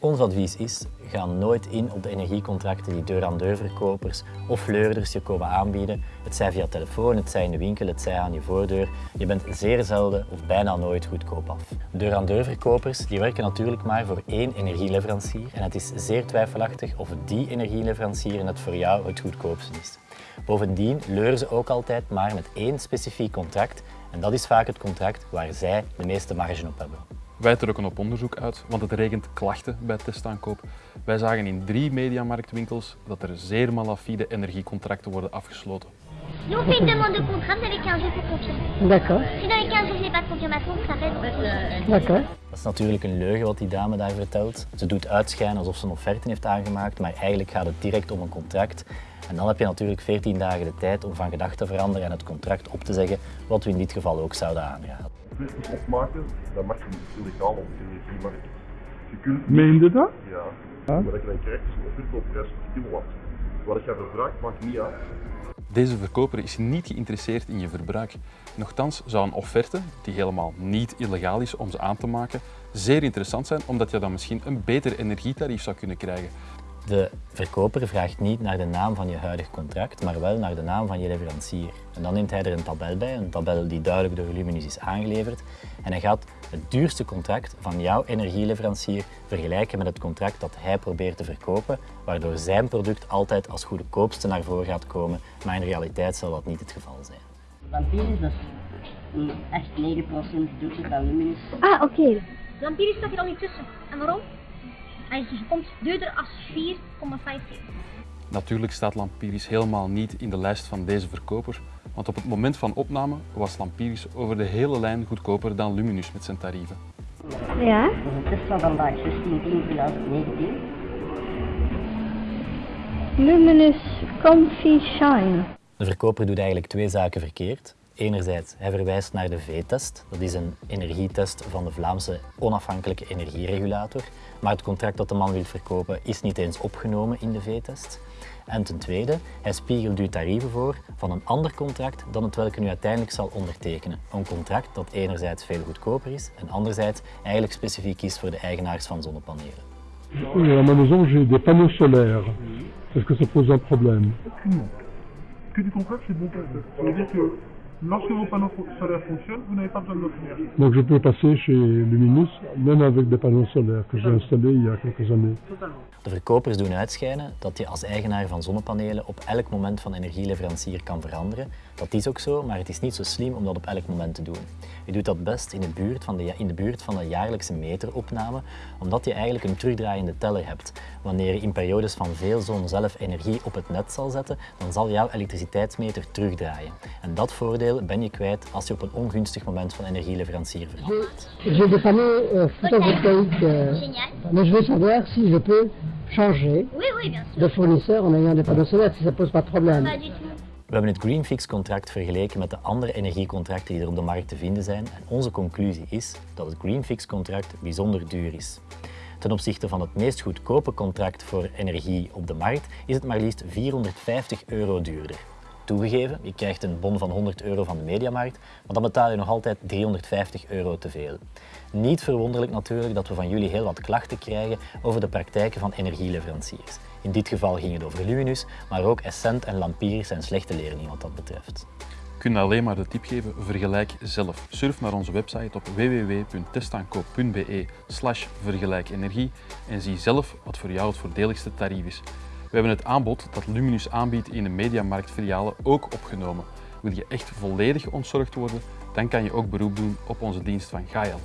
Ons advies is, ga nooit in op de energiecontracten die deur-aan-deur-verkopers of leurders je komen aanbieden. Het zij via telefoon, het zij in de winkel, het zij aan je voordeur. Je bent zeer zelden of bijna nooit goedkoop af. Deur-aan-deur-verkopers die werken natuurlijk maar voor één energieleverancier en het is zeer twijfelachtig of die energieleverancier net voor jou het goedkoopste is. Bovendien leuren ze ook altijd maar met één specifiek contract en dat is vaak het contract waar zij de meeste marge op hebben. Wij trokken op onderzoek uit, want het regent klachten bij testaankoop. Wij zagen in drie mediamarktwinkels dat er zeer malafide energiecontracten worden afgesloten. Nous, on fait une demande de contrat, vous avez 15 jours pour confirmer. D'accord, Si dans les 15 jours, je n'ai pas de confirmation, ça reste... d'accord. Dat is natuurlijk een leugen wat die dame daar vertelt. Ze doet uitschijnen alsof ze een offerte heeft aangemaakt, maar eigenlijk gaat het direct om een contract. En dan heb je natuurlijk 14 dagen de tijd om van gedachten te veranderen en het contract op te zeggen, wat we in dit geval ook zouden aanraden. Kwesties opmaken, dat mag je niet illegaal op de energiemarkt. Je kunt Meen je dat? ja, wat je dan krijgt is een verkoopprijs per kilowatt. Wat je verbruikt maakt niet uit. Deze verkoper is niet geïnteresseerd in je verbruik. Nochtans zou een offerte, die helemaal niet illegaal is om ze aan te maken, zeer interessant zijn omdat je dan misschien een beter energietarief zou kunnen krijgen. De verkoper vraagt niet naar de naam van je huidig contract, maar wel naar de naam van je leverancier. En dan neemt hij er een tabel bij, een tabel die duidelijk door Luminus is aangeleverd. En hij gaat het duurste contract van jouw energieleverancier vergelijken met het contract dat hij probeert te verkopen, waardoor zijn product altijd als goedkoopste naar voren gaat komen, maar in realiteit zal dat niet het geval zijn. Lampiris, dat is een echt 9% duurder dan Luminus. Ah, oké. Lampiris staat hier al niet tussen. En waarom? Hij is komt duurder als 4,50. Natuurlijk staat Lampiris helemaal niet in de lijst van deze verkoper, want op het moment van opname was Lampiris over de hele lijn goedkoper dan Luminus met zijn tarieven. Ja? Dat is Tesla vandaag 16 2019. Luminous Comfy Shine. De verkoper doet eigenlijk twee zaken verkeerd. Enerzijds, hij verwijst naar de V-test. Dat is een energietest van de Vlaamse onafhankelijke energieregulator. Maar het contract dat de man wil verkopen is niet eens opgenomen in de V-test. En ten tweede, hij spiegelt u tarieven voor van een ander contract dan het welke u uiteindelijk zal ondertekenen. Een contract dat enerzijds veel goedkoper is en anderzijds eigenlijk specifiek is voor de eigenaars van zonnepanelen. Oui, à ma maison, j'ai des panneaux solaires. Est-ce que ça pose un problème Que du contrat, c'est bon. Ça veut dire que lorsque vos panneaux solaires fonctionnent, vous n'avez pas besoin de l'offrir. Donc je peux passer chez Luminus, même avec des panneaux solaires que j'ai installés il y a quelques années. De verkopers doen uitschijnen dat je als eigenaar van zonnepanelen op elk moment van energieleverancier kan veranderen. Dat is ook zo, maar het is niet zo slim om dat op elk moment te doen. Je doet dat best in de buurt van de, ja- in de, buurt van de jaarlijkse meteropname, omdat je eigenlijk een terugdraaiende teller hebt. Wanneer je in periodes van veel zon zelf energie op het net zal zetten, dan zal jouw elektriciteitsmeter terugdraaien. En dat voordeel ben je kwijt als je op een ongunstig moment van energieleverancier verandert. J'ai des panneaux photovoltaïques, mais je veux savoir si je peux changer de fournisseur en ayant des panneaux solaires, si ça pose pas de problème. We hebben het Greenfix-contract vergeleken met de andere energiecontracten die er op de markt te vinden zijn en onze conclusie is dat het Greenfix-contract bijzonder duur is. Ten opzichte van het meest goedkope contract voor energie op de markt is het maar liefst 450 euro duurder. Toegegeven, je krijgt een bon van 100 euro van de mediamarkt, maar dan betaal je nog altijd 350 euro te veel. Niet verwonderlijk natuurlijk dat we van jullie heel wat klachten krijgen over de praktijken van energieleveranciers. In dit geval ging het over Luminus, maar ook Essent en Lampiris zijn slechte leerlingen wat dat betreft. Ik kan alleen maar de tip geven, vergelijk zelf. Surf naar onze website op www.testaankoop.be vergelijkenergie en zie zelf wat voor jou het voordeligste tarief is. We hebben het aanbod dat Luminus aanbiedt in de Mediamarktfilialen ook opgenomen. Wil je echt volledig ontzorgd worden, dan kan je ook beroep doen op onze dienst van Gael.